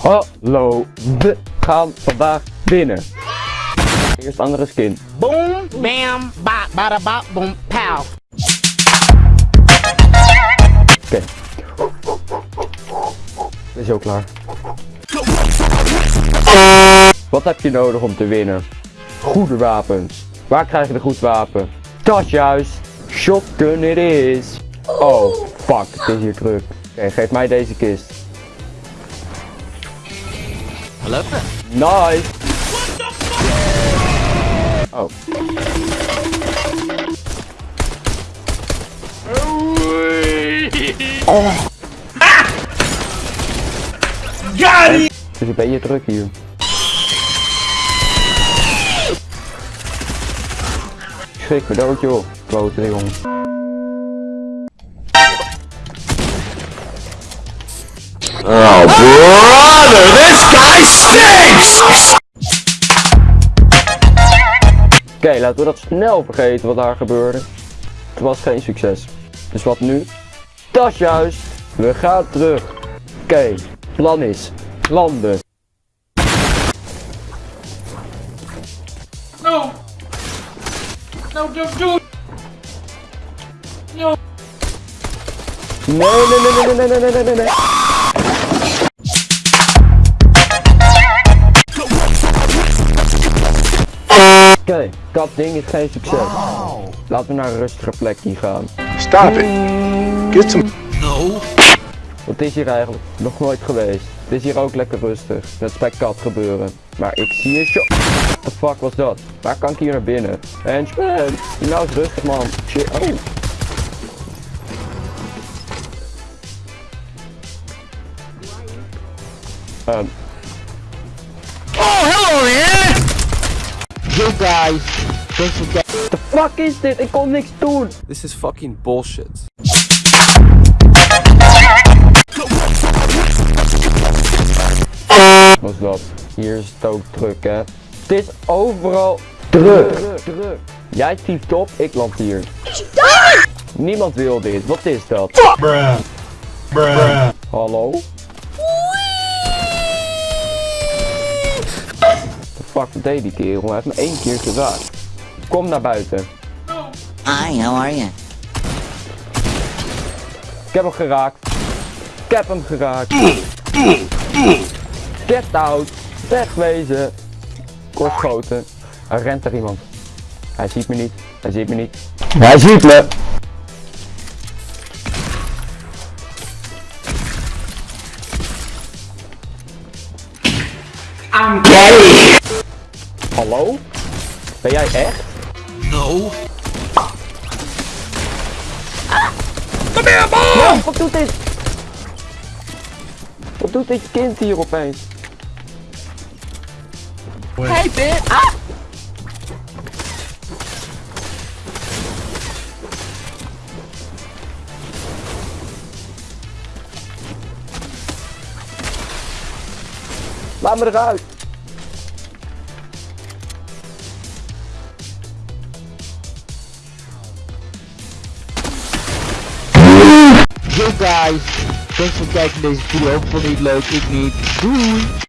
Hallo, we gaan vandaag winnen. Eerst andere skin. Boom, bam, ba, bada, ba, boom, pow. Oké. Is ook klaar. Wat heb je nodig om te winnen? Goede wapens. Waar krijg je de goed wapen? Dat juist. Shotgun it is. Oh, fuck. Het is hier druk. Oké, geef mij deze kist. Hallo? Nice. Oh. Got it! Het is een beetje druk hier. Schrik me dood joh. Klote jong. Oh, brother, this guy stinks! Oké, laten we dat snel vergeten wat daar gebeurde. Het was geen succes. Dus wat nu? Dat is juist. We gaan terug. Oké, plan is landen. No! No, don't do it! No! Nee, nee, nee, nee, nee, nee, nee, nee, nee. Oké, dat ding is geen succes. Laten we naar een rustige plekje gaan. Stop it. Get some. Wat is hier eigenlijk? Nog nooit geweest. Het is hier ook lekker rustig. Net bij kat gebeuren. Maar ik zie een shot. What the fuck was dat? Waar kan ik hier naar binnen? Henchman! Nou is rustig man. Shit. Oh. Um, You guys, don't forget. the fuck is dit? Ik kon niks doen. This is fucking bullshit. was dat? Hier is het ook druk hè. Het is overal druk. druk. Jij tieft op, ik land hier. Niemand wil dit. Wat is dat? Bruh. Bruh. Hallo? Fuck wat deed die kerel? Hij heeft me één keer geraakt. Kom naar buiten. Hi, how are you? Ik heb hem geraakt. Ik heb hem geraakt. Get out. Wegwezen. Kortschoten. Er rent er iemand. Hij ziet me niet. Hij ziet me niet. Hij ziet me. I'm gay! Hallo? Ben jij echt? No. Ja, wat doet dit? Wat doet dit kind hier opeens? Hey, bitch! Ah! Laat me eruit. Guys, thanks voor het kijken naar deze video. Vond je het leuk? Ik niet. Doei!